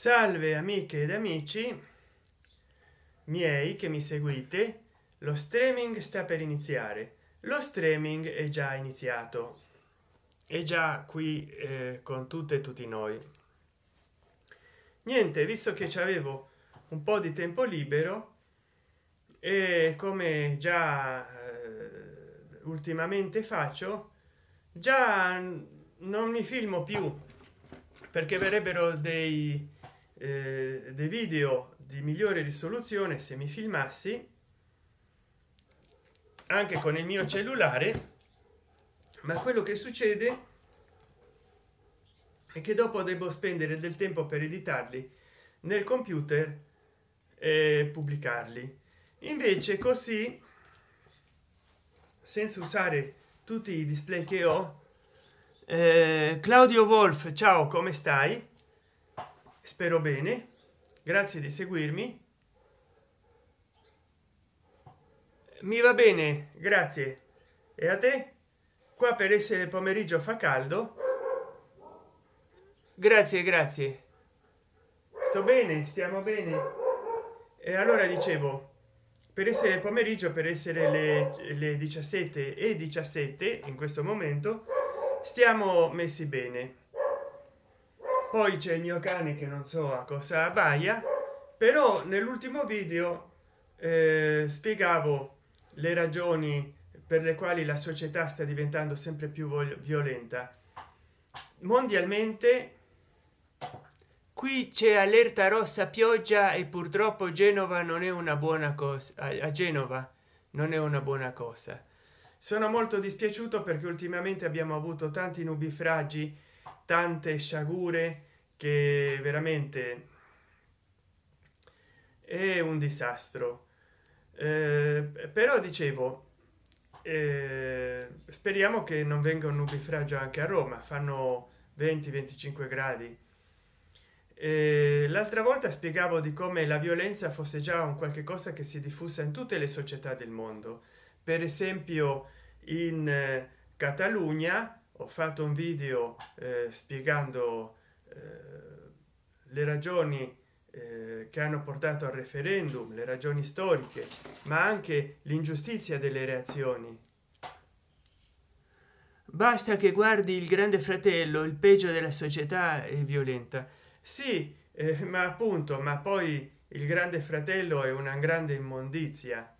salve amiche ed amici miei che mi seguite lo streaming sta per iniziare. Lo streaming è già iniziato. È già qui eh, con tutte e tutti noi. Niente visto che ci avevo un po di tempo libero e come già eh, ultimamente faccio già non mi filmo più perché verrebbero dei, eh, dei video di migliore risoluzione se mi filmassi anche con il mio cellulare ma quello che succede è che dopo devo spendere del tempo per editarli nel computer e pubblicarli. Invece così senza usare tutti i display che ho eh, claudio wolf ciao come stai spero bene. Grazie di seguirmi. Mi va bene grazie. E a te? Qua per essere pomeriggio fa caldo. Grazie grazie. Sto bene stiamo bene. E allora dicevo per essere pomeriggio per essere le, le 17 e 17 in questo momento stiamo messi bene poi c'è il mio cane che non so a cosa abbaia però nell'ultimo video eh, spiegavo le ragioni per le quali la società sta diventando sempre più violenta. Mondialmente qui c'è allerta rossa pioggia e purtroppo genova non è una buona cosa a genova non è una buona cosa. Sono molto dispiaciuto perché ultimamente abbiamo avuto tanti nubifragi tante sciagure che veramente è un disastro. Eh, però dicevo eh, speriamo che non venga un nubifragio anche a roma fanno 20 25 gradi. Eh, l'altra volta spiegavo di come la violenza fosse già un qualche cosa che si è diffusa in tutte le società del mondo. Per esempio in eh, catalogna ho fatto un video eh, spiegando eh, le ragioni eh, che hanno portato al referendum le ragioni storiche ma anche l'ingiustizia delle reazioni. Basta che guardi il grande fratello il peggio della società è violenta. Sì eh, ma appunto ma poi il grande fratello è una grande immondizia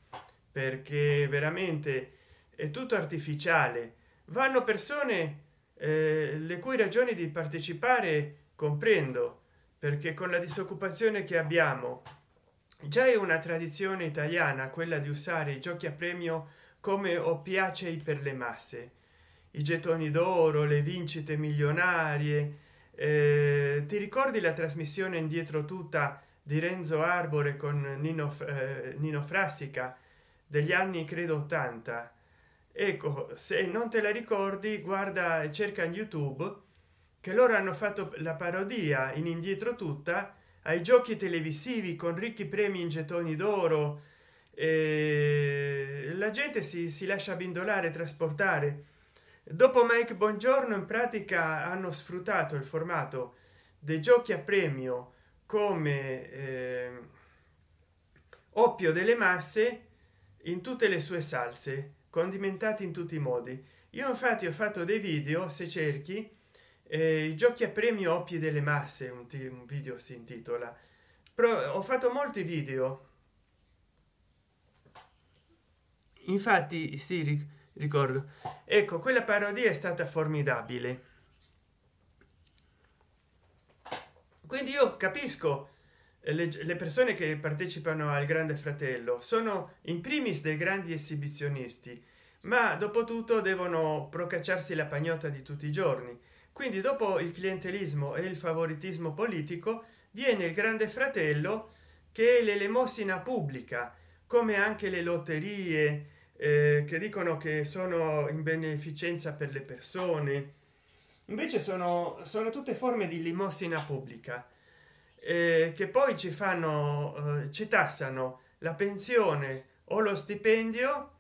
perché veramente è tutto artificiale vanno persone eh, le cui ragioni di partecipare comprendo perché con la disoccupazione che abbiamo già è una tradizione italiana quella di usare i giochi a premio come oppiacei per le masse. I gettoni d'oro le vincite milionarie eh, ti ricordi la trasmissione indietro tutta di renzo arbore con nino, eh, nino frassica degli anni credo 80 ecco se non te la ricordi guarda e cerca in youtube che loro hanno fatto la parodia in indietro tutta ai giochi televisivi con ricchi premi in gettoni d'oro e la gente si, si lascia bindolare trasportare. Dopo mike buongiorno in pratica hanno sfruttato il formato dei giochi a premio come eh, oppio delle masse in tutte le sue salse condimentati in tutti i modi. Io infatti ho fatto dei video se cerchi eh, i giochi a premio oppie delle masse un, un video si intitola. Però ho fatto molti video. Infatti sì ricordo. Ecco quella parodia è stata formidabile. Quindi io capisco le, le, persone che partecipano al grande fratello sono in primis dei grandi esibizionisti ma dopo tutto devono procacciarsi la pagnotta di tutti i giorni. Quindi dopo il clientelismo e il favoritismo politico viene il grande fratello che è l'elemosina pubblica come anche le lotterie eh, che dicono che sono in beneficenza per le persone. Invece sono sono tutte forme di limosina pubblica. eh, che poi ci fanno eh, ci tassano la pensione o lo stipendio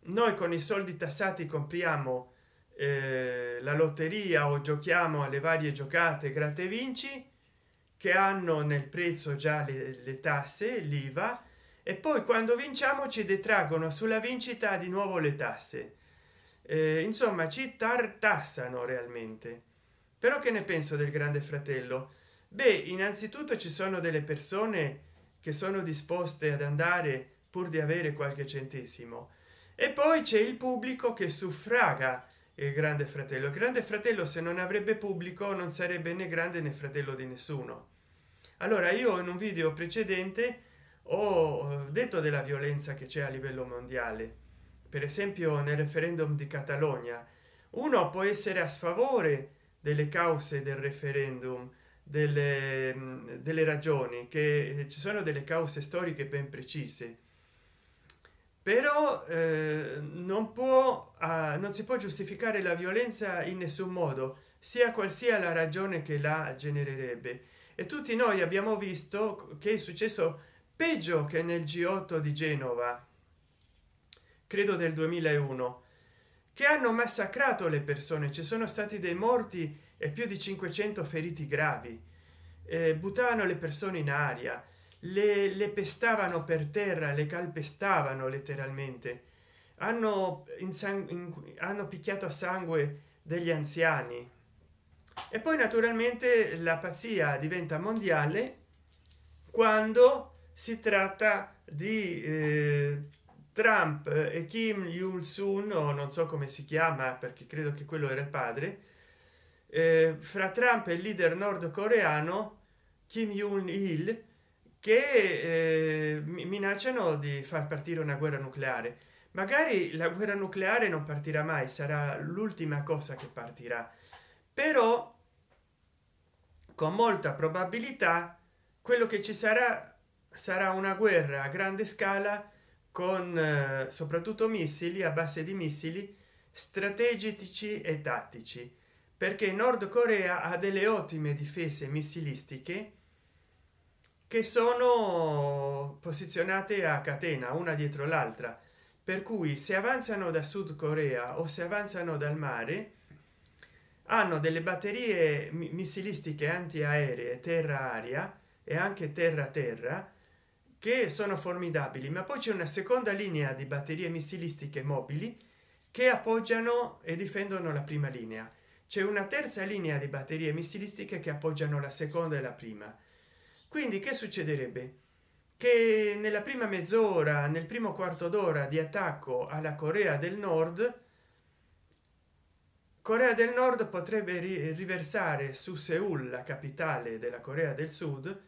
noi con i soldi tassati compriamo eh, la lotteria o giochiamo alle varie giocate gratte vinci che hanno nel prezzo già le, le tasse l'iva e poi quando vinciamo ci detraggono sulla vincita di nuovo le tasse. Eh, insomma ci tartassano realmente. Però che ne penso del grande fratello beh innanzitutto ci sono delle persone che sono disposte ad andare pur di avere qualche centesimo. E poi c'è il pubblico che suffraga il grande fratello. Il grande fratello se non avrebbe pubblico non sarebbe né grande né fratello di nessuno. Allora io in un video precedente ho detto della violenza che c'è a livello mondiale. Per esempio nel referendum di catalogna. Uno può essere a sfavore delle cause del referendum delle, delle ragioni che ci sono delle cause storiche ben precise. Però eh, non può eh, non si può giustificare la violenza in nessun modo sia qual sia la ragione che la genererebbe. E tutti noi abbiamo visto che è successo peggio che nel g8 di genova credo del 2001 che hanno massacrato le persone. Ci sono stati dei morti e più di 500 feriti gravi. Eh, buttavano le persone in aria le, le pestavano per terra le calpestavano letteralmente. Hanno in, hanno picchiato a sangue degli anziani. E poi naturalmente la pazzia diventa mondiale quando si tratta di eh, trump e kim il sun o non so come si chiama perché credo che quello era il padre eh, fra trump e il leader nordcoreano kim jong il che eh, minacciano di far partire una guerra nucleare. Magari la guerra nucleare non partirà mai sarà l'ultima cosa che partirà. Però con molta probabilità quello che ci sarà sarà una guerra a grande scala con eh, soprattutto missili a base di missili strategici e tattici. Perché nord corea ha delle ottime difese missilistiche che sono posizionate a catena una dietro l'altra. Per cui se avanzano da sud corea o se avanzano dal mare hanno delle batterie missilistiche antiaeree terra aria e anche terra terra che sono formidabili ma poi c'è una seconda linea di batterie missilistiche mobili che appoggiano e difendono la prima linea. C'è una terza linea di batterie missilistiche che appoggiano la seconda e la prima. Quindi che succederebbe? Che nella prima mezz'ora nel primo quarto d'ora di attacco alla corea del nord corea del nord potrebbe riversare su seul la capitale della corea del sud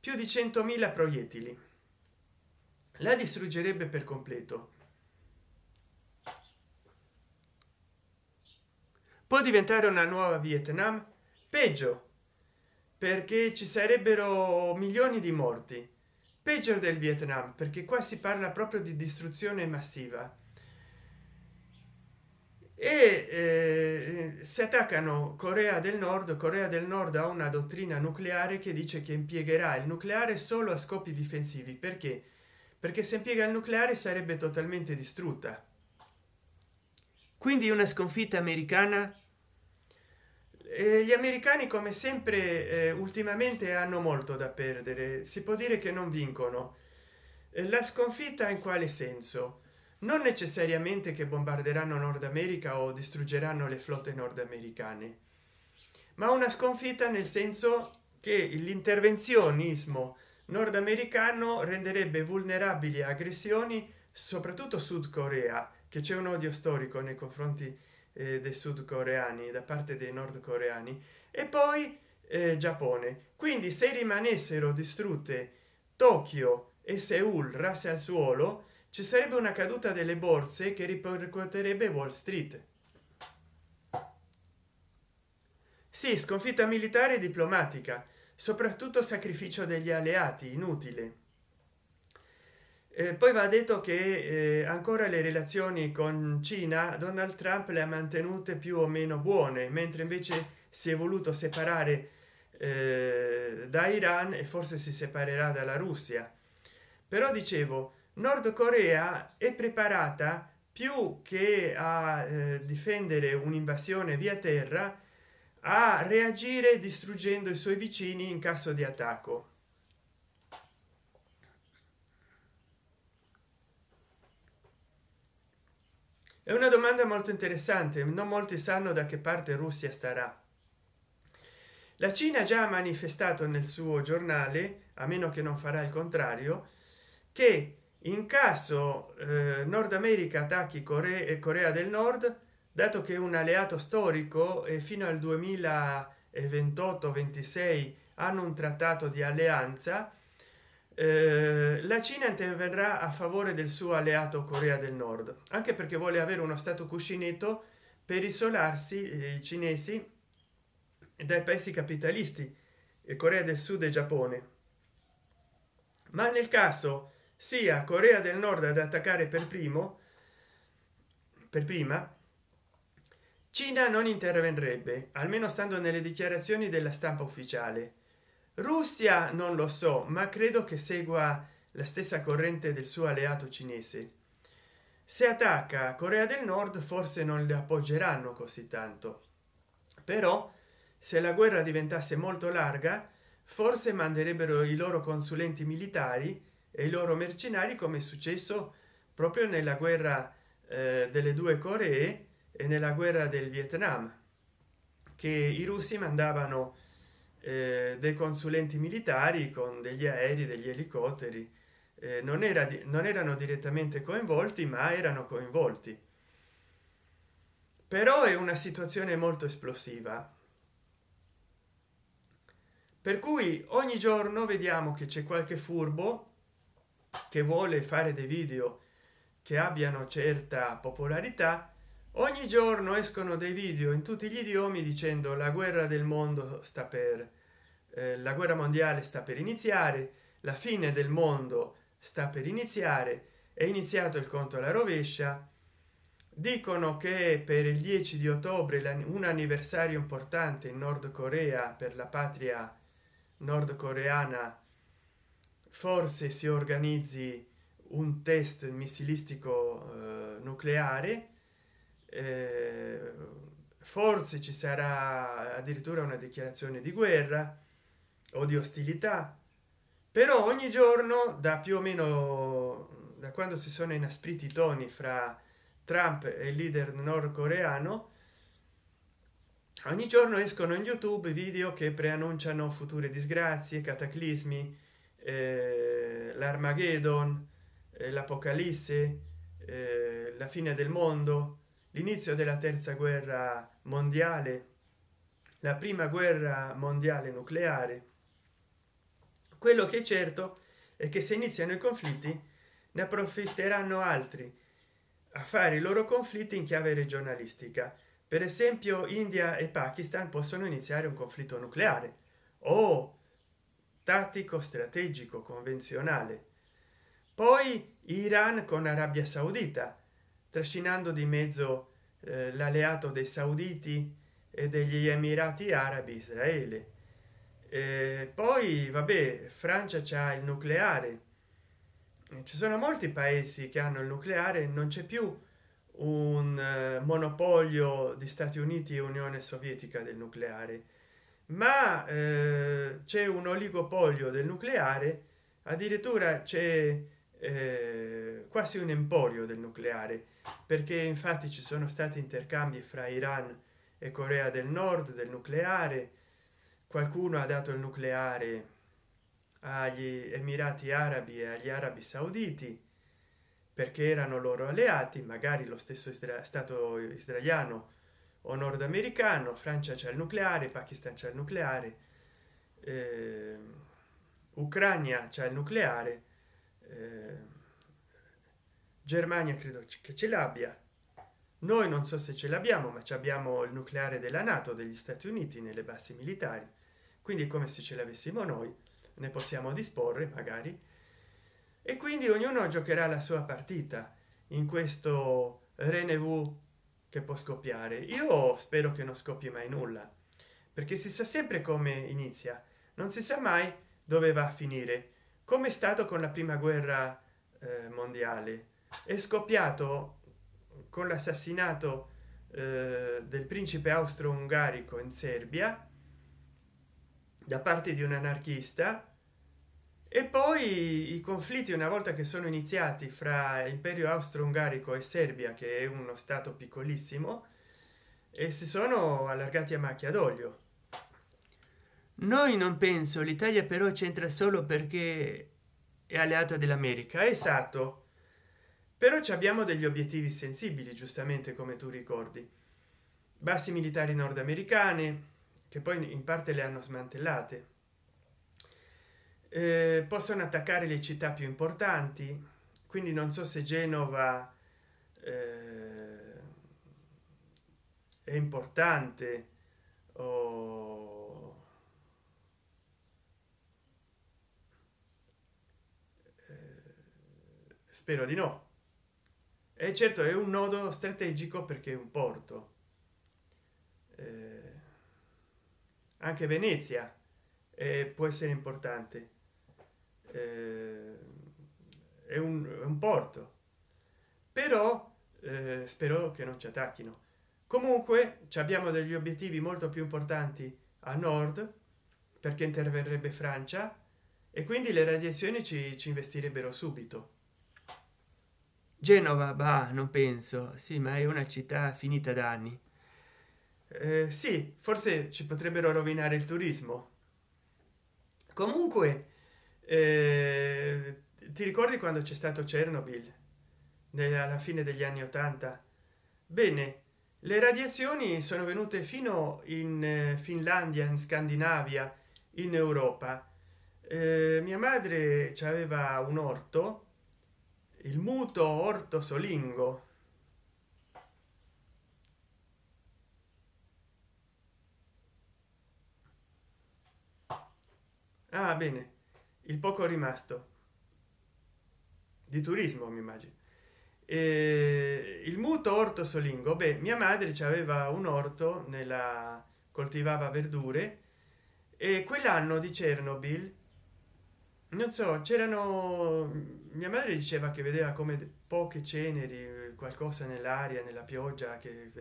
più di 100.000 proiettili. La distruggerebbe per completo. Può diventare una nuova vietnam? Peggio perché ci sarebbero milioni di morti. Peggio del vietnam perché qua si parla proprio di distruzione massiva e eh, si attaccano corea del nord. Corea del nord ha una dottrina nucleare che dice che impiegherà il nucleare solo a scopi difensivi. Perché? Perché se impiega il nucleare sarebbe totalmente distrutta. Quindi una sconfitta americana? E gli americani come sempre eh, ultimamente hanno molto da perdere. Si può dire che non vincono. La sconfitta in quale senso non necessariamente che bombarderanno nord america o distruggeranno le flotte nordamericane ma una sconfitta nel senso che l'intervenzionismo nordamericano renderebbe vulnerabili aggressioni soprattutto sud corea che c'è un odio storico nei confronti eh, dei sudcoreani da parte dei nordcoreani e poi eh, giappone. Quindi se rimanessero distrutte tokyo e seul rase al suolo ci sarebbe una caduta delle borse che ripercuoterebbe wall street. Sì sconfitta militare e diplomatica soprattutto sacrificio degli alleati inutile. Eh, poi va detto che eh, ancora le relazioni con cina donald trump le ha mantenute più o meno buone mentre invece si è voluto separare eh, da iran e forse si separerà dalla russia. Però dicevo nord corea è preparata più che a eh, difendere un'invasione via terra a reagire distruggendo i suoi vicini in caso di attacco. È una domanda molto interessante non molti sanno da che parte russia starà. La cina già ha manifestato nel suo giornale a meno che non farà il contrario che in caso eh, nord america attacchi corea e corea del nord dato che un alleato storico e fino al 2028 26 hanno un trattato di alleanza eh, la cina interverrà a favore del suo alleato corea del nord anche perché vuole avere uno stato cuscinetto per isolarsi eh, i cinesi dai paesi capitalisti e corea del sud e giappone. Ma nel caso sia corea del nord ad attaccare per primo per prima cina non interverrebbe almeno stando nelle dichiarazioni della stampa ufficiale. Russia non lo so ma credo che segua la stessa corrente del suo alleato cinese. Se attacca corea del nord forse non le appoggeranno così tanto. Però se la guerra diventasse molto larga forse manderebbero i loro consulenti militari e i loro mercenari come è successo proprio nella guerra eh, delle due coree e nella guerra del vietnam che i russi mandavano eh, dei consulenti militari con degli aerei degli elicotteri eh, non era non erano direttamente coinvolti ma erano coinvolti. Però è una situazione molto esplosiva. Per cui ogni giorno vediamo che c'è qualche furbo che vuole fare dei video che abbiano certa popolarità ogni giorno escono dei video in tutti gli idiomi dicendo la guerra del mondo sta per eh, la guerra mondiale sta per iniziare la fine del mondo sta per iniziare è iniziato il conto alla rovescia. Dicono che per il 10 di ottobre un anniversario importante in nord corea per la patria nordcoreana forse si organizzi un test missilistico eh, nucleare eh, forse ci sarà addirittura una dichiarazione di guerra o di ostilità però ogni giorno da più o meno da quando si sono inaspriti i toni fra trump e il leader nordcoreano ogni giorno escono in youtube video che preannunciano future disgrazie cataclismi eh, l'armageddon eh, l'apocalisse eh, la fine del mondo l'inizio della terza guerra mondiale la prima guerra mondiale nucleare. Quello che è certo è che se iniziano i conflitti ne approfitteranno altri a fare i loro conflitti in chiave regionalistica. Per esempio india e pakistan possono iniziare un conflitto nucleare. O tattico strategico convenzionale. Poi iran con arabia saudita trascinando di mezzo eh, l'alleato dei sauditi e degli emirati arabi israele. Eh, poi vabbè francia c'ha il nucleare. Ci sono molti paesi che hanno il nucleare non c'è più un eh, monopolio di stati uniti e unione sovietica del nucleare ma eh, c'è un oligopolio del nucleare addirittura c'è eh, quasi un emporio del nucleare perché infatti ci sono stati intercambi fra iran e corea del nord del nucleare. Qualcuno ha dato il nucleare agli emirati arabi e agli arabi sauditi perché erano loro alleati magari lo stesso stato israeliano o nordamericano francia c'è il nucleare pakistan c'è il nucleare eh, ucraina c'è il nucleare eh, germania credo che ce l'abbia. Noi non so se ce l'abbiamo ma abbiamo il nucleare della nato degli stati uniti nelle basi militari. Quindi come se ce l'avessimo noi ne possiamo disporre magari. E quindi ognuno giocherà la sua partita in questo renevù che può scoppiare. Io spero che non scoppi mai nulla perché si sa sempre come inizia non si sa mai dove va a finire. Come è stato con la prima guerra eh, mondiale? È scoppiato con l'assassinato eh, del principe austro-ungarico in serbia da parte di un anarchista e poi i conflitti una volta che sono iniziati fra imperio austro-ungarico e serbia che è uno stato piccolissimo e si sono allargati a macchia d'olio. Noi non penso l'italia però c'entra solo perché è alleata dell'america. Esatto. Però ci abbiamo degli obiettivi sensibili giustamente come tu ricordi. Basi militari nordamericane che poi in parte le hanno smantellate eh, possono attaccare le città più importanti. Quindi non so se genova eh, è importante o eh, spero di no. E certo è un nodo strategico perché è un porto. Eh, anche venezia eh, può essere importante eh, è, un, è, un, porto. Però eh, spero che non ci attacchino. Comunque abbiamo degli obiettivi molto più importanti a nord perché interverrebbe francia e quindi le radiazioni ci, ci investirebbero subito. Genova bah non penso. Sì ma è una città finita da anni. Eh, sì forse ci potrebbero rovinare il turismo. Comunque eh, ti ricordi quando c'è stato chernobyl? Alla fine degli anni 80 bene le radiazioni sono venute fino in eh, finlandia in scandinavia in europa. Eh, mia madre aveva un orto il muto orto solingo. Ah bene il poco rimasto. Di turismo mi immagino. E il muto orto solingo beh mia madre aveva un orto nella coltivava verdure e quell'anno di chernobyl non so c'erano mia madre diceva che vedeva come poche ceneri qualcosa nell'aria nella pioggia che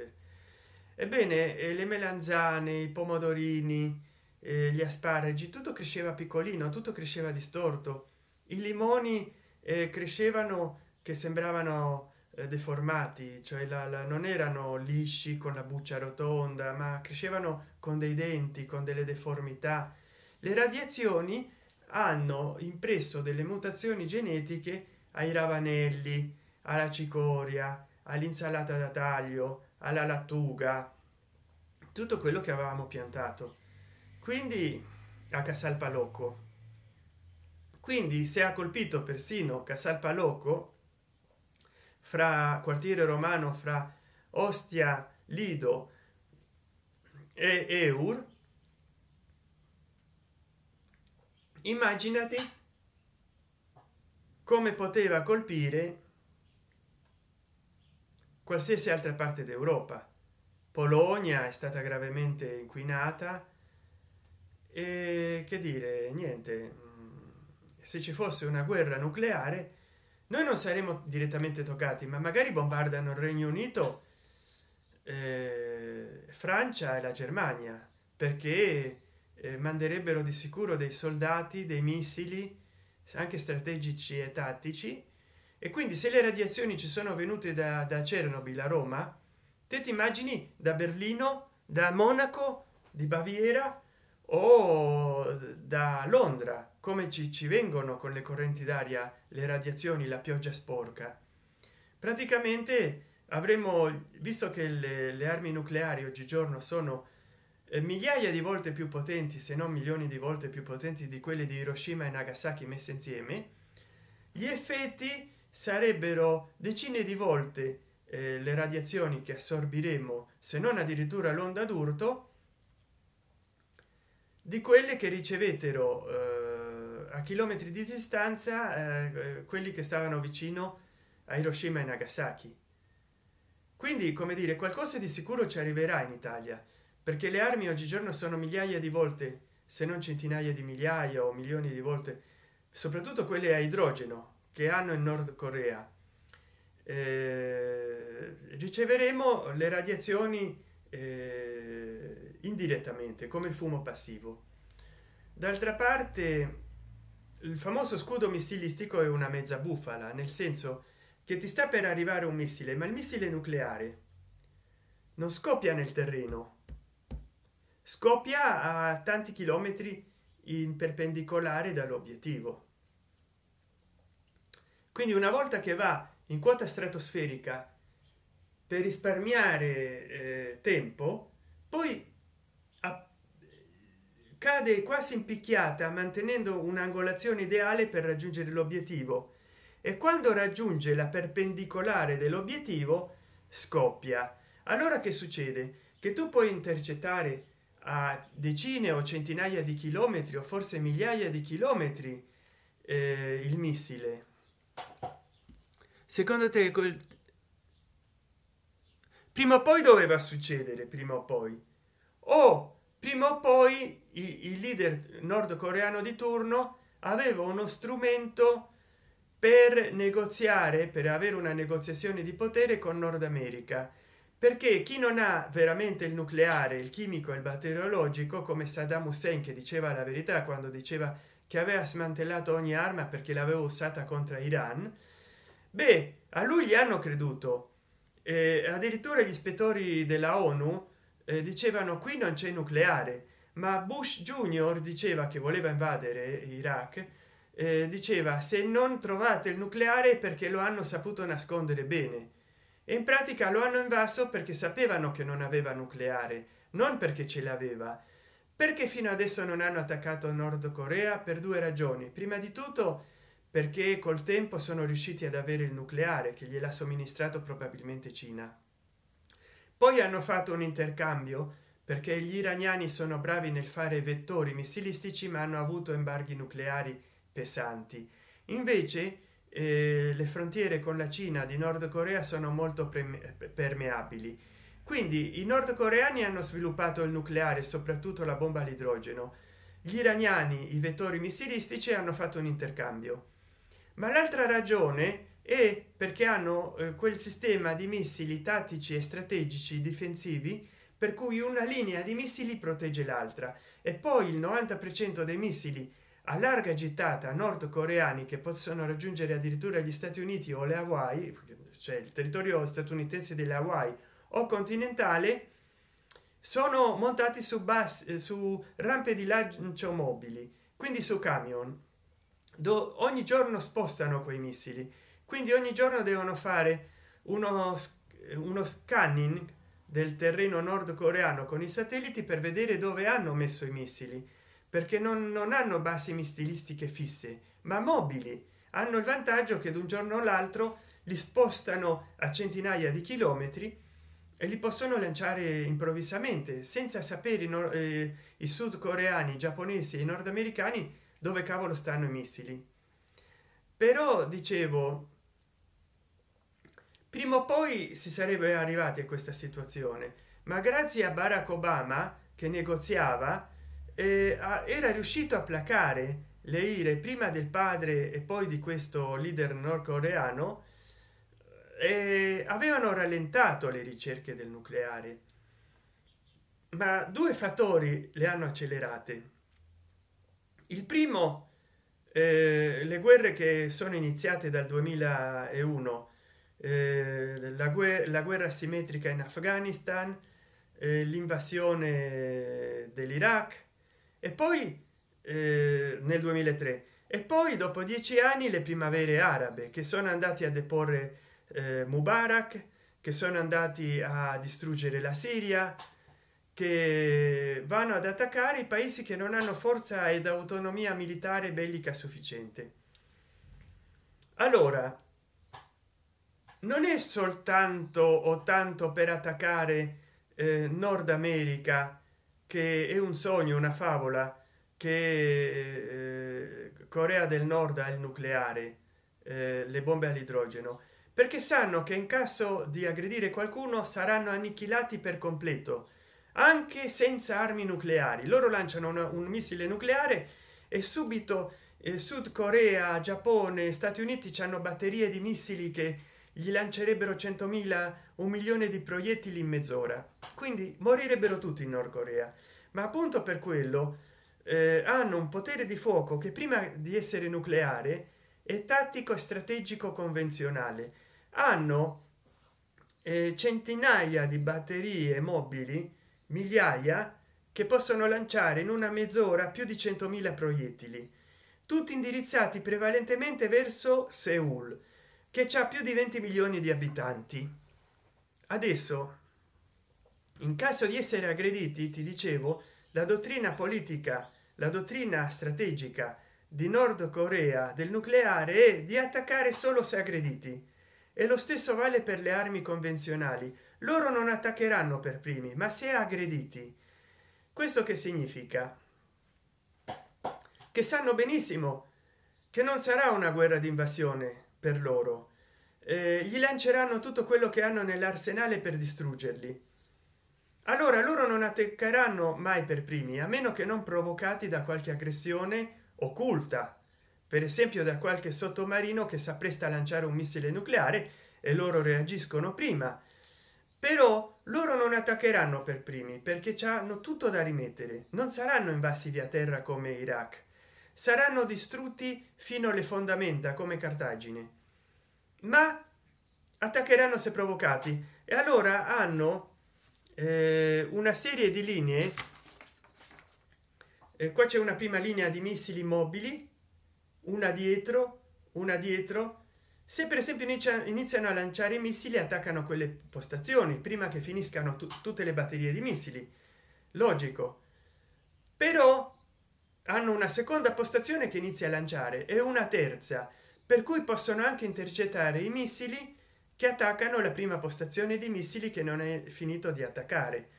ebbene le melanzane i pomodorini gli asparagi tutto cresceva piccolino tutto cresceva distorto. I limoni eh, crescevano che sembravano eh, deformati cioè la, la, non erano lisci con la buccia rotonda ma crescevano con dei denti con delle deformità. Le radiazioni hanno impresso delle mutazioni genetiche ai ravanelli alla cicoria all'insalata da taglio alla lattuga tutto quello che avevamo piantato quindi a casalpalocco. Quindi se ha colpito persino casalpalocco fra quartiere romano fra ostia lido e eur immaginati come poteva colpire qualsiasi altra parte d'europa. Polonia è stata gravemente inquinata che dire niente. Mm, se ci fosse una guerra nucleare noi non saremo direttamente toccati ma magari bombardano il regno unito eh, francia e la germania perché eh, manderebbero di sicuro dei soldati dei missili anche strategici e tattici. E quindi se le radiazioni ci sono venute da, da chernobyl a roma te ti immagini da berlino da monaco di baviera o da londra come ci, ci vengono con le correnti d'aria le radiazioni la pioggia sporca. Praticamente avremo visto che le, le armi nucleari oggigiorno sono eh, migliaia di volte più potenti se non milioni di volte più potenti di quelle di hiroshima e nagasaki messe insieme gli effetti sarebbero decine di volte eh, le radiazioni che assorbiremo se non addirittura l'onda d'urto di quelle che ricevettero eh, a chilometri di distanza eh, quelli che stavano vicino a hiroshima e nagasaki. Quindi come dire qualcosa di sicuro ci arriverà in italia perché le armi oggigiorno sono migliaia di volte se non centinaia di migliaia o milioni di volte soprattutto quelle a idrogeno che hanno in nord corea. Eh, eh, riceveremo le radiazioni eh, indirettamente come il fumo passivo. D'altra parte il famoso scudo missilistico è una mezza bufala nel senso che ti sta per arrivare un missile ma il missile nucleare non scoppia nel terreno. Scoppia a tanti chilometri in perpendicolare dall'obiettivo. Quindi una volta che va in quota stratosferica per risparmiare eh, tempo poi cade quasi impicchiata mantenendo un'angolazione ideale per raggiungere l'obiettivo. E quando raggiunge la perpendicolare dell'obiettivo scoppia. Allora che succede? Che tu puoi intercettare a decine o centinaia di chilometri o forse migliaia di chilometri eh, il missile. Secondo te quel prima o poi doveva succedere prima o poi. O prima o poi il leader nordcoreano di turno aveva uno strumento per negoziare per avere una negoziazione di potere con nord america. Perché chi non ha veramente il nucleare il chimico e il batteriologico come saddam hussein che diceva la verità quando diceva che aveva smantellato ogni arma perché l'aveva usata contro iran beh a lui gli hanno creduto. Eh, addirittura gli ispettori della onu dicevano qui non c'è nucleare. Ma bush junior diceva che voleva invadere iraq eh, diceva se non trovate il nucleare perché lo hanno saputo nascondere bene. E in pratica lo hanno invaso perché sapevano che non aveva nucleare non perché ce l'aveva. Perché fino adesso non hanno attaccato nord corea? Per due ragioni. Prima di tutto perché col tempo sono riusciti ad avere il nucleare che gliel'ha somministrato probabilmente cina poi hanno fatto un intercambio perché gli iraniani sono bravi nel fare vettori missilistici ma hanno avuto embarghi nucleari pesanti. Invece eh, le frontiere con la cina di nord corea sono molto permeabili. Quindi i nordcoreani hanno sviluppato il nucleare soprattutto la bomba all'idrogeno. Gli iraniani i vettori missilistici hanno fatto un intercambio. Ma l'altra ragione e perché hanno eh, quel sistema di missili tattici e strategici difensivi per cui una linea di missili protegge l'altra. E poi il 90 per cento dei missili a larga gittata nordcoreani che possono raggiungere addirittura gli stati uniti o le hawaii cioè il territorio statunitense delle hawaii o continentale sono montati su bus su rampe di lancio mobili quindi su camion Do ogni giorno spostano quei missili quindi ogni giorno devono fare uno, uno scanning del terreno nordcoreano con i satelliti per vedere dove hanno messo i missili perché non, non hanno basi missilistiche fisse ma mobili. Hanno il vantaggio che da un giorno all'altro li spostano a centinaia di chilometri e li possono lanciare improvvisamente senza sapere i, eh, i sudcoreani i giapponesi e i nordamericani dove cavolo stanno i missili. Però dicevo prima o poi si sarebbe arrivati a questa situazione ma grazie a barack obama che negoziava eh, era riuscito a placare le ire prima del padre e poi di questo leader nordcoreano e avevano rallentato le ricerche del nucleare. Ma due fattori le hanno accelerate. Il primo eh, le guerre che sono iniziate dal 2001 eh, la, guerra, la guerra simmetrica in afghanistan eh, l'invasione dell'iraq e poi eh, nel 2003 e poi dopo dieci anni le primavere arabe che sono andati a deporre eh, mubarak che sono andati a distruggere la siria che vanno ad attaccare i paesi che non hanno forza ed autonomia militare bellica sufficiente. Allora non è soltanto o tanto per attaccare eh, nord america che è un sogno una favola che eh, corea del nord ha il nucleare eh, le bombe all'idrogeno. Perché sanno che in caso di aggredire qualcuno saranno annichilati per completo anche senza armi nucleari. Loro lanciano una, un missile nucleare e subito eh, sud corea giappone stati uniti hanno batterie di missili che gli lancerebbero 100.000 un milione di proiettili in mezz'ora. Quindi morirebbero tutti in nord corea. Ma appunto per quello eh, hanno un potere di fuoco che prima di essere nucleare è tattico e strategico convenzionale. Hanno eh, centinaia di batterie mobili migliaia che possono lanciare in una mezz'ora più di 100.000 proiettili tutti indirizzati prevalentemente verso seul che ha più di 20 milioni di abitanti. Adesso in caso di essere aggrediti ti dicevo la dottrina politica la dottrina strategica di nord corea del nucleare è di attaccare solo se aggrediti. E lo stesso vale per le armi convenzionali. Loro non attaccheranno per primi ma se aggrediti. Questo che significa? Che sanno benissimo che non sarà una guerra di invasione per loro. Eh, gli lanceranno tutto quello che hanno nell'arsenale per distruggerli. Allora loro non attaccheranno mai per primi a meno che non provocati da qualche aggressione occulta. Per esempio da qualche sottomarino che si appresta a lanciare un missile nucleare e loro reagiscono prima. Però loro non attaccheranno per primi perché hanno tutto da rimettere. Non saranno invasi via terra come iraq saranno distrutti fino alle fondamenta come cartagine. Ma attaccheranno se provocati. E allora hanno eh, una serie di linee. Eh, qua c'è una prima linea di missili mobili una dietro una dietro. Se per esempio iniziano a lanciare i missili attaccano quelle postazioni prima che finiscano tutte le batterie di missili. Logico. Però hanno una seconda postazione che inizia a lanciare e una terza per cui possono anche intercettare i missili che attaccano la prima postazione di missili che non è finito di attaccare.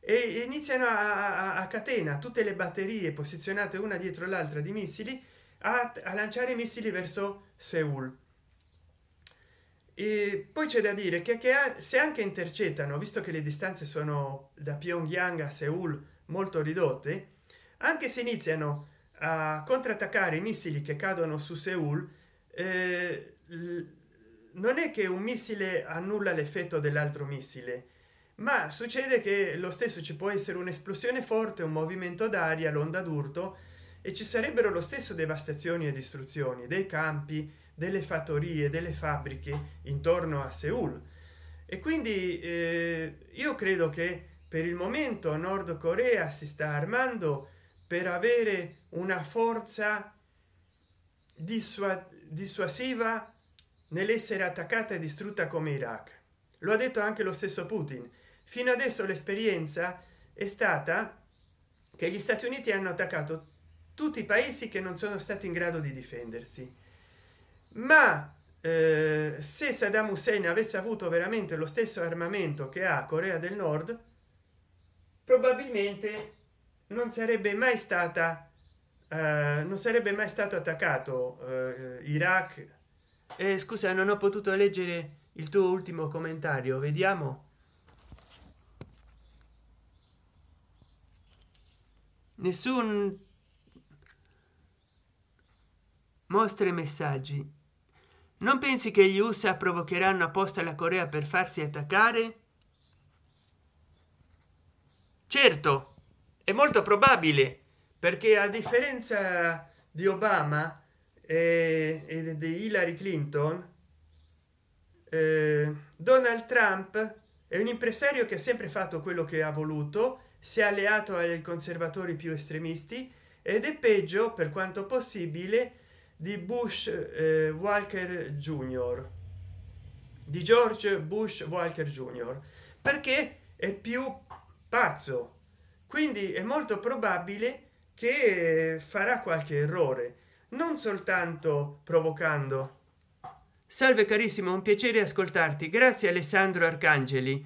E iniziano a, a, a catena tutte le batterie posizionate una dietro l'altra di missili a, a lanciare missili verso seul. E poi c'è da dire che, che se anche intercettano visto che le distanze sono da pyongyang a seul molto ridotte anche se iniziano a contrattaccare i missili che cadono su seul eh, non è che un missile annulla l'effetto dell'altro missile ma succede che lo stesso ci può essere un'esplosione forte un movimento d'aria l'onda d'urto e ci sarebbero lo stesso devastazioni e distruzioni dei campi delle fattorie delle fabbriche intorno a seul. E quindi eh, io credo che per il momento nord corea si sta armando per avere una forza dissuasiva nell'essere attaccata e distrutta come iraq. Lo ha detto anche lo stesso putin. Fino adesso l'esperienza è stata che gli stati uniti hanno attaccato tutti i paesi che non sono stati in grado di difendersi. Ma eh, se saddam hussein avesse avuto veramente lo stesso armamento che ha corea del nord probabilmente non sarebbe mai stata eh, non sarebbe mai stato attaccato eh, iraq. Eh, scusa non ho potuto leggere il tuo ultimo commentario vediamo. Nessun mostre messaggi. Non pensi che gli usa provocheranno apposta la corea per farsi attaccare? Certo è molto probabile perché a differenza di obama e, di hillary clinton eh, donald trump è un impresario che ha sempre fatto quello che ha voluto si è alleato ai conservatori più estremisti ed è peggio per quanto possibile di bush eh, walker junior. Di george bush walker junior. Perché è più pazzo quindi è molto probabile che farà qualche errore non soltanto provocando. Salve carissimo un piacere ascoltarti. Grazie alessandro arcangeli.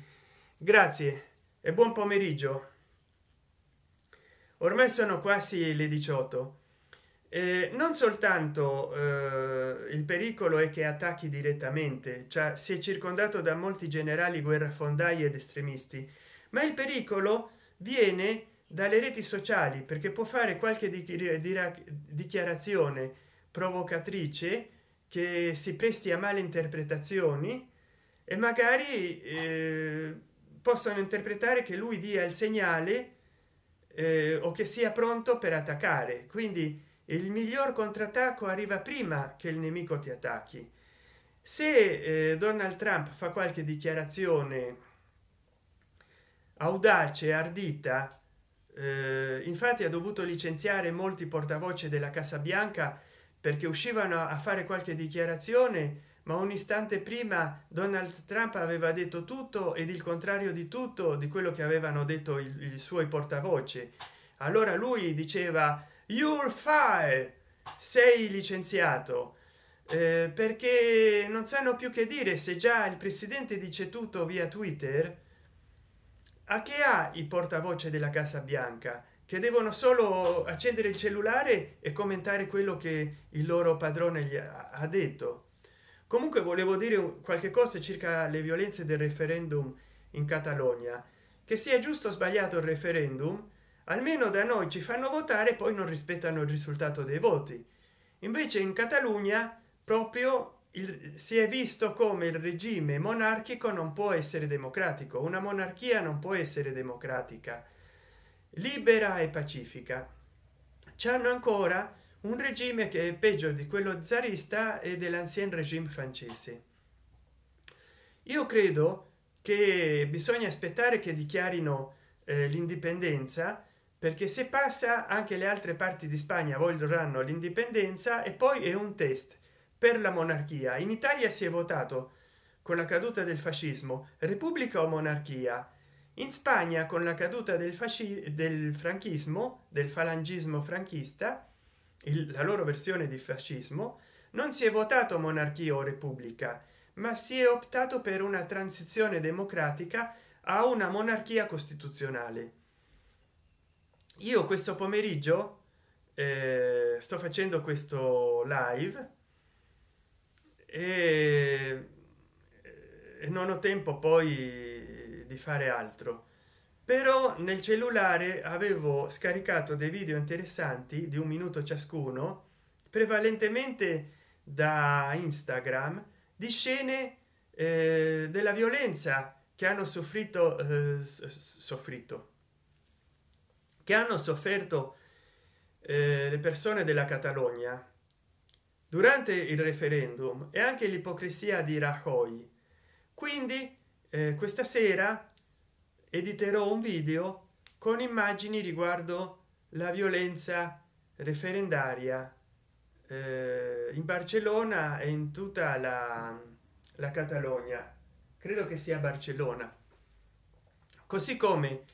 Grazie e buon pomeriggio. Ormai sono quasi le 18 eh, non soltanto eh, il pericolo è che attacchi direttamente cioè si è circondato da molti generali guerrafondai ed estremisti ma il pericolo viene dalle reti sociali perché può fare qualche dichiarazione provocatrice che si presti a male interpretazioni e magari eh, possono interpretare che lui dia il segnale eh, o che sia pronto per attaccare. Quindi il miglior contrattacco arriva prima che il nemico ti attacchi. Se eh, donald trump fa qualche dichiarazione audace ardita eh, infatti ha dovuto licenziare molti portavoce della casa bianca perché uscivano a fare qualche dichiarazione ma un istante prima donald trump aveva detto tutto ed il contrario di tutto di quello che avevano detto i, i suoi portavoce. Allora lui diceva you're fire sei licenziato. Eh, perché non sanno più che dire se già il presidente dice tutto via twitter a che ha i portavoce della casa bianca che devono solo accendere il cellulare e commentare quello che il loro padrone gli ha detto? Comunque volevo dire qualche cosa circa le violenze del referendum in catalogna. Che sia giusto o sbagliato il referendum almeno da noi ci fanno votare poi non rispettano il risultato dei voti. Invece in catalogna proprio il, si è visto come il regime monarchico non può essere democratico una monarchia non può essere democratica libera e pacifica. C'hanno ancora un regime che è peggio di quello zarista e dell'ancien regime francese. Io credo che bisogna aspettare che dichiarino eh, l'indipendenza perché se passa anche le altre parti di spagna vorranno l'indipendenza e poi è un test per la monarchia. In italia si è votato con la caduta del fascismo repubblica o monarchia? In spagna con la caduta del fascismo del franchismo del falangismo franchista il, la loro versione di fascismo non si è votato monarchia o repubblica ma si è optato per una transizione democratica a una monarchia costituzionale. Io questo pomeriggio eh, sto facendo questo live e, non ho tempo poi di fare altro. Però nel cellulare avevo scaricato dei video interessanti di un minuto ciascuno prevalentemente da instagram di scene eh, della violenza che hanno soffrito eh, soffrito. Che hanno sofferto eh, le persone della catalogna durante il referendum e anche l'ipocrisia di rajoy. Quindi eh, questa sera editerò un video con immagini riguardo la violenza referendaria eh, in barcellona e in tutta la, la catalogna. Credo che sia barcellona. Così come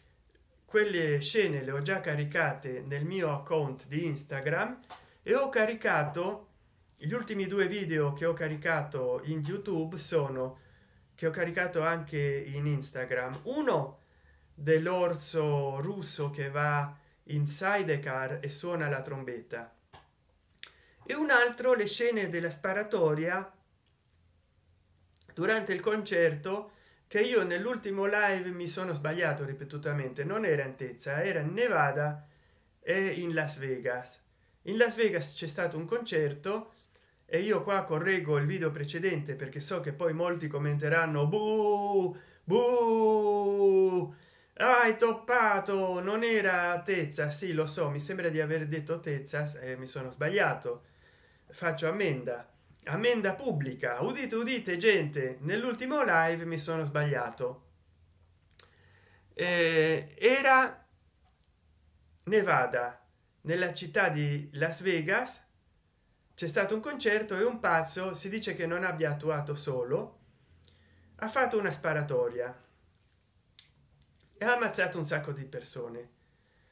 quelle scene le ho già caricate nel mio account di instagram e ho caricato gli ultimi due video che ho caricato in youtube sono che ho caricato anche in instagram. Uno dell'orso russo che va in sidecar e suona la trombetta. E un altro le scene della sparatoria durante il concerto che io nell'ultimo live mi sono sbagliato ripetutamente. Non era in tezza era in nevada e in las vegas. In las vegas c'è stato un concerto e io qua correggo il video precedente perché so che poi molti commenteranno buh, buh, hai toppato non era tezza. Sì lo so mi sembra di aver detto tezza e mi sono sbagliato. Faccio ammenda. Ammenda pubblica. Udite udite gente nell'ultimo live mi sono sbagliato. Eh, era nevada nella città di las vegas c'è stato un concerto e un pazzo si dice che non abbia attuato solo ha fatto una sparatoria e ha ammazzato un sacco di persone.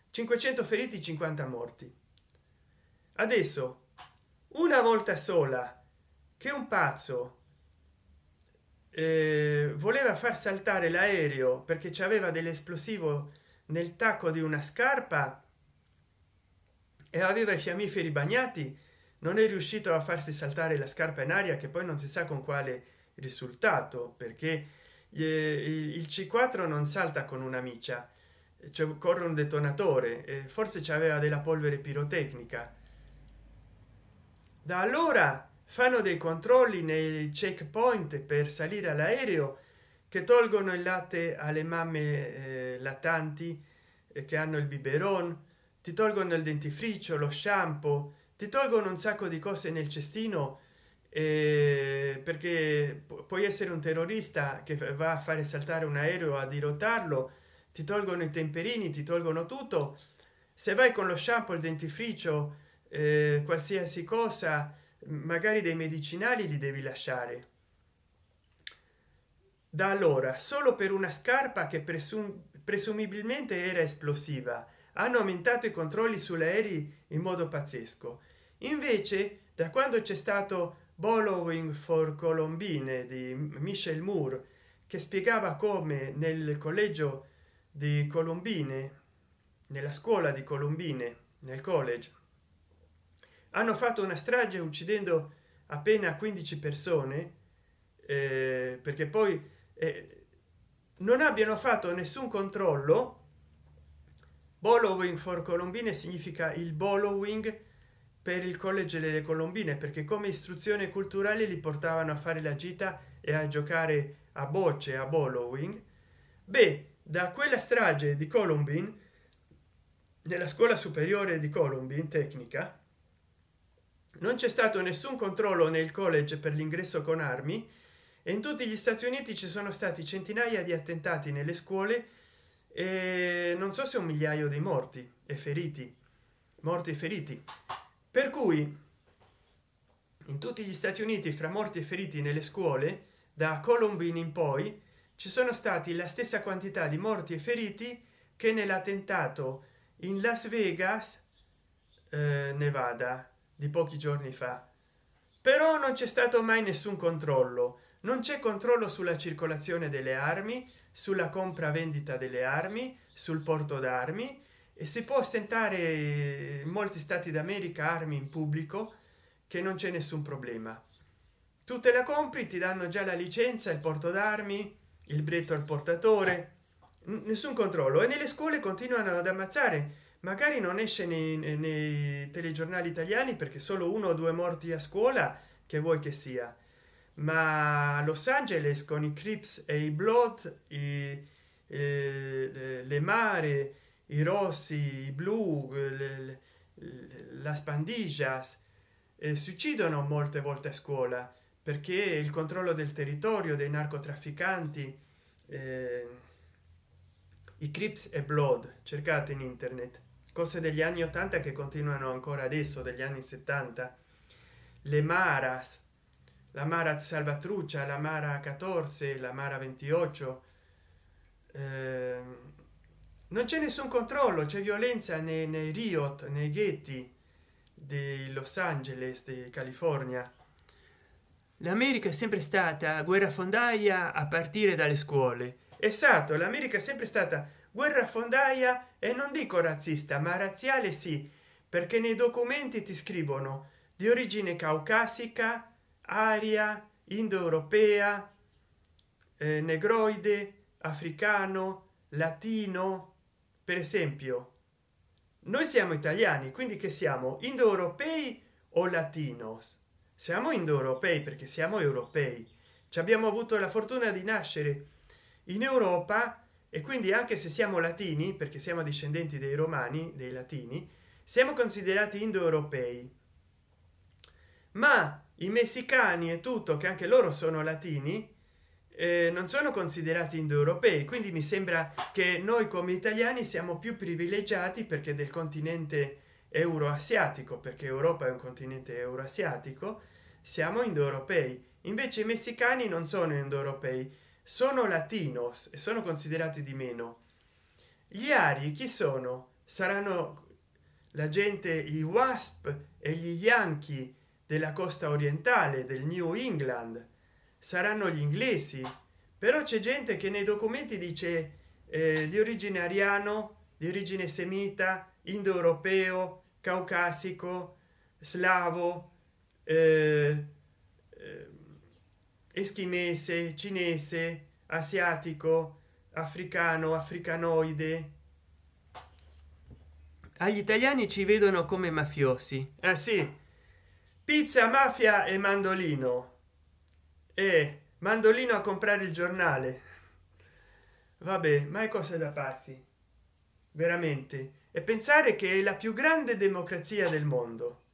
500 feriti 50 morti. Adesso una volta sola che un pazzo eh, voleva far saltare l'aereo perché ci aveva dell'esplosivo nel tacco di una scarpa e aveva i fiammiferi bagnati non è riuscito a farsi saltare la scarpa in aria che poi non si sa con quale risultato perché il c4 non salta con una miccia cioè corre un detonatore forse c'aveva della polvere pirotecnica. Da allora fanno dei controlli nei checkpoint per salire all'aereo che tolgono il latte alle mamme eh, lattanti eh, che hanno il biberon ti tolgono il dentifricio lo shampoo ti tolgono un sacco di cose nel cestino eh, perché puoi essere un terrorista che va a fare saltare un aereo a dirottarlo ti tolgono i temperini ti tolgono tutto. Se vai con lo shampoo il dentifricio eh, qualsiasi cosa magari dei medicinali li devi lasciare. Da allora solo per una scarpa che presum presumibilmente era esplosiva hanno aumentato i controlli sull'aerei in modo pazzesco. Invece da quando c'è stato following for colombine di michel moore che spiegava come nel collegio di colombine nella scuola di colombine nel college hanno fatto una strage uccidendo appena 15 persone eh, perché poi eh, non abbiano fatto nessun controllo following for colombine significa il following per il college delle colombine perché come istruzione culturale li portavano a fare la gita e a giocare a bocce a following beh da quella strage di colombine nella scuola superiore di colombine tecnica non c'è stato nessun controllo nel college per l'ingresso con armi e in tutti gli stati uniti ci sono stati centinaia di attentati nelle scuole e non so se un migliaio di morti e feriti morti e feriti. Per cui in tutti gli stati uniti fra morti e feriti nelle scuole da columbine in poi ci sono stati la stessa quantità di morti e feriti che nell'attentato in las vegas eh, nevada di pochi giorni fa. Però non c'è stato mai nessun controllo. Non c'è controllo sulla circolazione delle armi sulla compra vendita delle armi sul porto d'armi e si può ostentare in molti stati d'america armi in pubblico che non c'è nessun problema. Tu te la compri ti danno già la licenza il porto d'armi il bretto al portatore nessun controllo. E nelle scuole continuano ad ammazzare. Magari non esce nei, nei telegiornali italiani perché solo uno o due morti a scuola che vuoi che sia ma los angeles con i crips e i blood i, eh, le, mare i rossi i blu la spandijas eh, si uccidono molte volte a scuola perché il controllo del territorio dei narcotrafficanti eh, i crips e blood cercate in internet. Cose degli anni 80 che continuano ancora adesso degli anni 70 le maras la mara salvatruccia la mara 14 la mara 28 eh, non c'è nessun controllo c'è violenza nei, nei riot nei ghetti di los angeles di california. L'america è sempre stata guerrafondaia a partire dalle scuole. Esatto l'america è sempre stata guerrafondaia e non dico razzista ma razziale sì perché nei documenti ti scrivono di origine caucasica aria indoeuropea eh, negroide africano latino per esempio. Noi siamo italiani quindi che siamo? Indoeuropei o latinos? Siamo indoeuropei perché siamo europei. Ci abbiamo avuto la fortuna di nascere in europa e quindi anche se siamo latini perché siamo discendenti dei romani dei latini siamo considerati indoeuropei. Ma i messicani e tutto che anche loro sono latini eh, non sono considerati indoeuropei quindi mi sembra che noi come italiani siamo più privilegiati perché del continente euroasiatico perché europa è un continente euroasiatico siamo indoeuropei. Invece i messicani non sono indoeuropei sono latinos e sono considerati di meno. Gli ari chi sono? Saranno la gente i wasp e gli yankee della costa orientale del new england. Saranno gli inglesi. Però c'è gente che nei documenti dice eh, di origine ariano di origine semita indoeuropeo caucasico slavo eh, eh, eschimese cinese asiatico africano africanoide. Agli italiani ci vedono come mafiosi. Ah sì pizza mafia e mandolino. E mandolino a comprare il giornale. Vabbè ma è cosa da pazzi. Veramente. E pensare che è la più grande democrazia del mondo.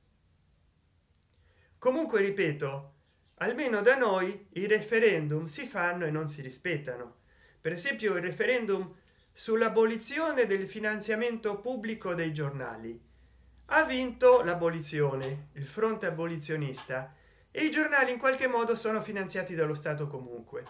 Comunque ripeto almeno da noi i referendum si fanno e non si rispettano. Per esempio il referendum sull'abolizione del finanziamento pubblico dei giornali ha vinto l'abolizione il fronte abolizionista e i giornali in qualche modo sono finanziati dallo stato comunque.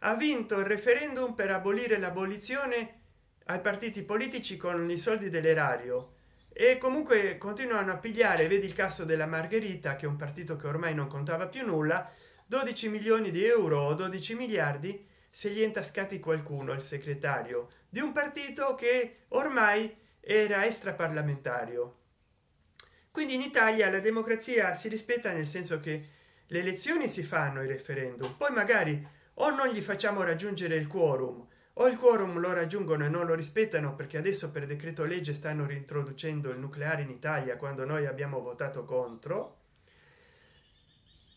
Ha vinto il referendum per abolire l'abolizione ai partiti politici con i soldi dell'erario e comunque continuano a pigliare vedi il caso della margherita che è un partito che ormai non contava più nulla 12 milioni di euro o 12 miliardi se gli intascati qualcuno il segretario di un partito che ormai era extraparlamentario quindi in italia la democrazia si rispetta nel senso che le elezioni si fanno i referendum poi magari o non gli facciamo raggiungere il quorum o il quorum lo raggiungono e non lo rispettano perché adesso per decreto legge stanno reintroducendo il nucleare in italia quando noi abbiamo votato contro.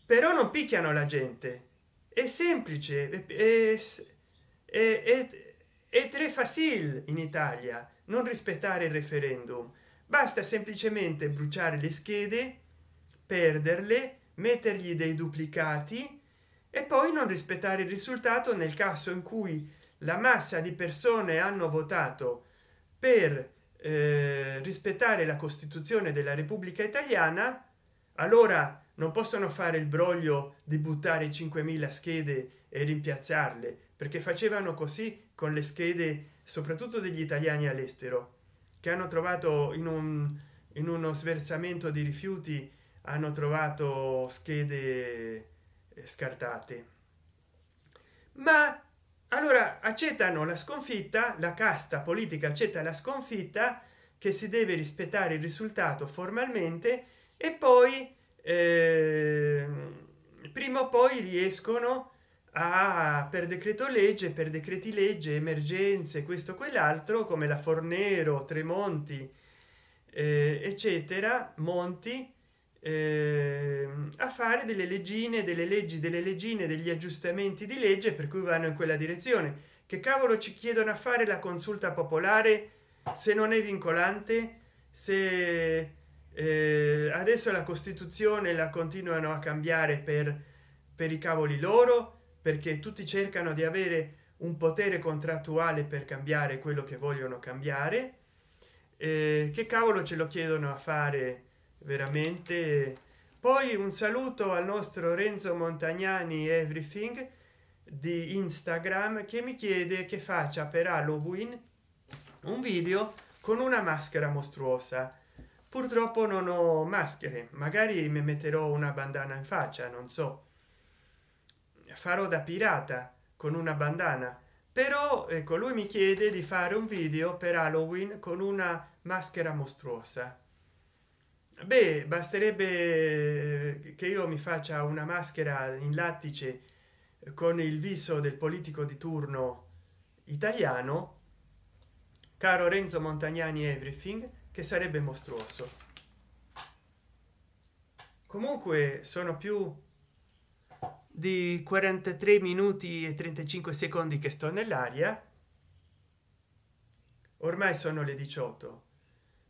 Però non picchiano la gente. È semplice è, è, è, è tre facile in italia non rispettare il referendum basta semplicemente bruciare le schede perderle mettergli dei duplicati e poi non rispettare il risultato nel caso in cui la massa di persone hanno votato per eh, rispettare la costituzione della repubblica italiana allora non possono fare il broglio di buttare 5.000 schede e rimpiazzarle perché facevano così con le schede soprattutto degli italiani all'estero che hanno trovato in un in uno sversamento di rifiuti hanno trovato schede eh, scartate. Ma allora accettano la sconfitta la casta politica accetta la sconfitta che si deve rispettare il risultato formalmente e poi eh, prima o poi riescono a per decreto legge per decreti legge emergenze questo quell'altro come la fornero tremonti eh, eccetera monti eh, a fare delle leggine delle leggi delle leggine degli aggiustamenti di legge per cui vanno in quella direzione. Che cavolo ci chiedono a fare la consulta popolare se non è vincolante? Se eh, adesso la costituzione la continuano a cambiare per per i cavoli loro perché tutti cercano di avere un potere contrattuale per cambiare quello che vogliono cambiare eh, che cavolo ce lo chiedono a fare veramente? Poi un saluto al nostro renzo montagnani everything di instagram che mi chiede che faccia per halloween un video con una maschera mostruosa. Purtroppo non ho maschere magari mi metterò una bandana in faccia non so farò da pirata con una bandana. Però ecco lui mi chiede di fare un video per halloween con una maschera mostruosa. Beh basterebbe eh, che io mi faccia una maschera in lattice con il viso del politico di turno italiano caro renzo montagnani everything che sarebbe mostruoso. Comunque sono più di 43 minuti e 35 secondi che sto nell'aria. Ormai sono le 18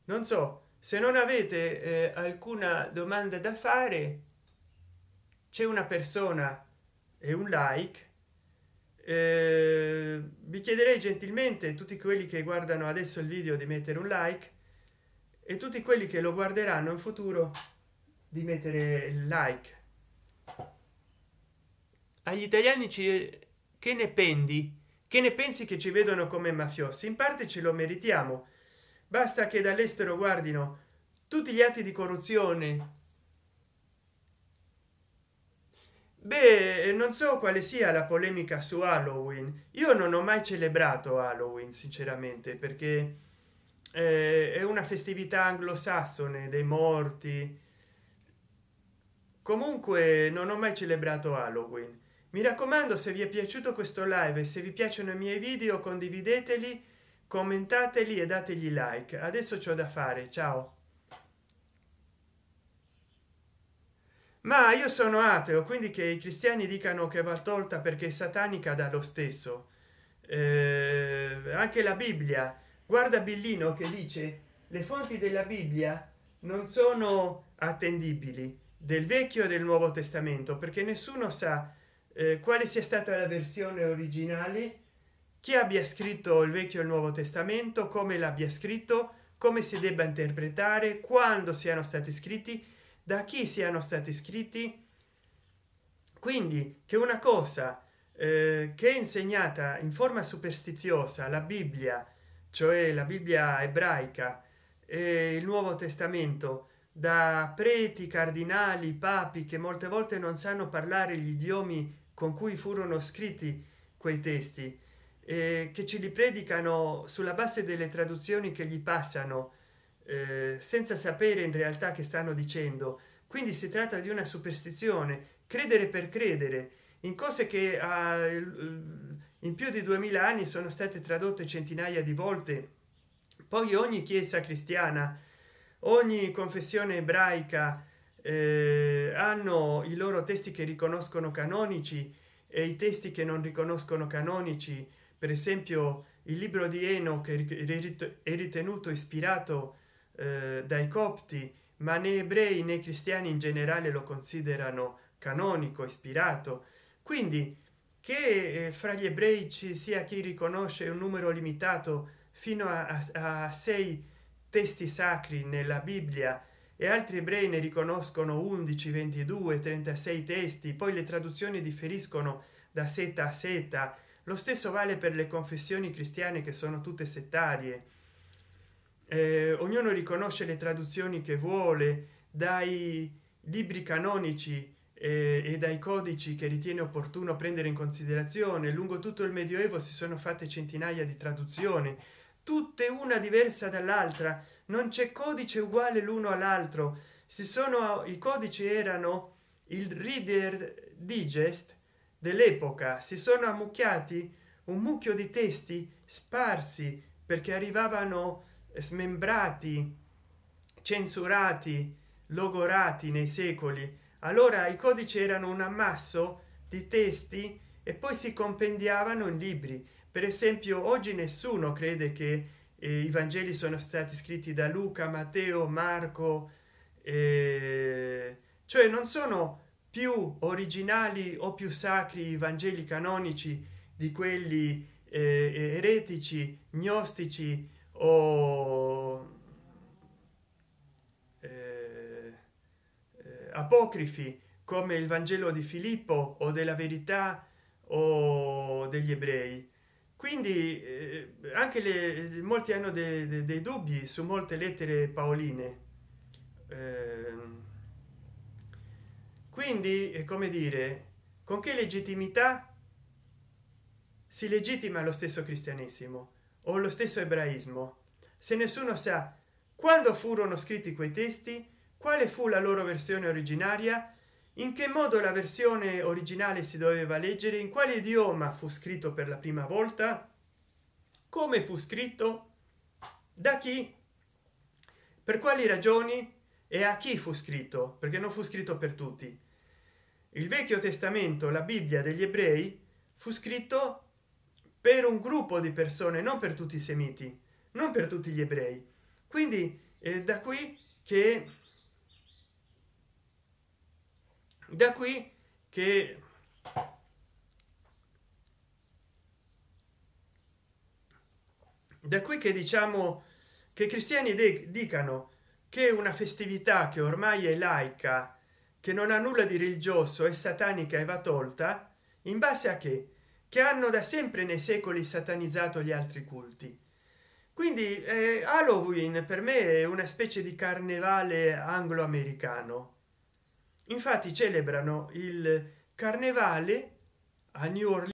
non so se non avete eh, alcuna domanda da fare c'è una persona e un like. Eh, vi chiederei gentilmente tutti quelli che guardano adesso il video di mettere un like. E tutti quelli che lo guarderanno in futuro di mettere il like agli italiani che ne pendi? Che ne pensi che ci vedono come mafiosi? In parte ce lo meritiamo. Basta che dall'estero guardino tutti gli atti di corruzione. Beh non so quale sia la polemica su halloween. Io non ho mai celebrato halloween sinceramente perché eh, è una festività anglosassone dei morti. Comunque non ho mai celebrato halloween mi raccomando se vi è piaciuto questo live se vi piacciono i miei video condivideteli commentateli e dategli like. Adesso c'ho da fare ciao. Ma io sono ateo quindi che i cristiani dicano che va tolta perché è satanica dallo stesso. Eh, anche la bibbia. Guarda billino che dice le fonti della bibbia non sono attendibili del vecchio e del nuovo testamento perché nessuno sa eh, quale sia stata la versione originale? Chi abbia scritto il vecchio e il nuovo testamento? Come l'abbia scritto? Come si debba interpretare? Quando siano stati scritti? Da chi siano stati scritti? Quindi che una cosa eh, che è insegnata in forma superstiziosa la bibbia cioè la bibbia ebraica e il nuovo testamento da preti cardinali papi che molte volte non sanno parlare gli idiomi con cui furono scritti quei testi eh, che ci li predicano sulla base delle traduzioni che gli passano eh, senza sapere in realtà che stanno dicendo. Quindi si tratta di una superstizione credere per credere. In cose che ah, in più di 2000 anni sono state tradotte centinaia di volte poi ogni chiesa cristiana ogni confessione ebraica eh, hanno i loro testi che riconoscono canonici e i testi che non riconoscono canonici. Per esempio il libro di eno che è ritenuto ispirato eh, dai copti ma né ebrei né cristiani in generale lo considerano canonico ispirato. Quindi che eh, fra gli ebrei ci sia chi riconosce un numero limitato fino a, a, a sei testi sacri nella bibbia e altri ebrei ne riconoscono 11 22 36 testi poi le traduzioni differiscono da seta a seta lo stesso vale per le confessioni cristiane che sono tutte settarie. Eh, ognuno riconosce le traduzioni che vuole dai libri canonici eh, e dai codici che ritiene opportuno prendere in considerazione. Lungo tutto il medioevo si sono fatte centinaia di traduzioni tutte una diversa dall'altra. Non c'è codice uguale l'uno all'altro. Si sono i codici erano il reader digest dell'epoca. Si sono ammucchiati un mucchio di testi sparsi perché arrivavano smembrati censurati logorati nei secoli. Allora i codici erano un ammasso di testi e poi si compendiavano in libri per esempio oggi nessuno crede che eh, i vangeli sono stati scritti da luca matteo marco eh, cioè non sono più originali o più sacri i vangeli canonici di quelli eh, eretici gnostici o eh, eh, apocrifi come il vangelo di filippo o della verità o degli ebrei quindi eh, anche le molti hanno dei, dei, dei, dubbi su molte lettere paoline eh, quindi come dire con che legittimità si legittima lo stesso cristianesimo o lo stesso ebraismo? Se nessuno sa quando furono scritti quei testi quale fu la loro versione originaria in che modo la versione originale si doveva leggere? In quale idioma fu scritto per la prima volta? Come fu scritto? Da chi? Per quali ragioni? E a chi fu scritto? Perché non fu scritto per tutti. Il vecchio testamento la bibbia degli ebrei fu scritto per un gruppo di persone non per tutti i semiti non per tutti gli ebrei. Quindi eh, da qui che da qui che da qui che diciamo che i cristiani dicano che una festività che ormai è laica che non ha nulla di religioso e satanica e va tolta in base a che? Che hanno da sempre nei secoli satanizzato gli altri culti. Quindi eh, halloween per me è una specie di carnevale anglo-americano infatti celebrano il carnevale a new orleans